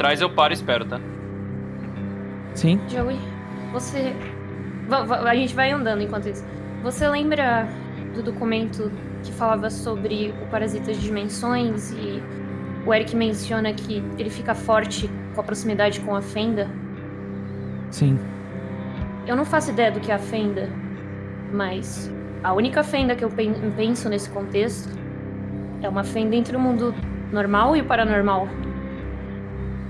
atrás eu paro e espero, tá? Sim. Joey, você. A gente vai andando enquanto isso. Você lembra do documento que falava sobre o parasita de dimensões e o Eric menciona que ele fica forte com a proximidade com a fenda? Sim. Eu não faço ideia do que é a fenda, mas a única fenda que eu penso nesse contexto é uma fenda entre o mundo normal e o paranormal.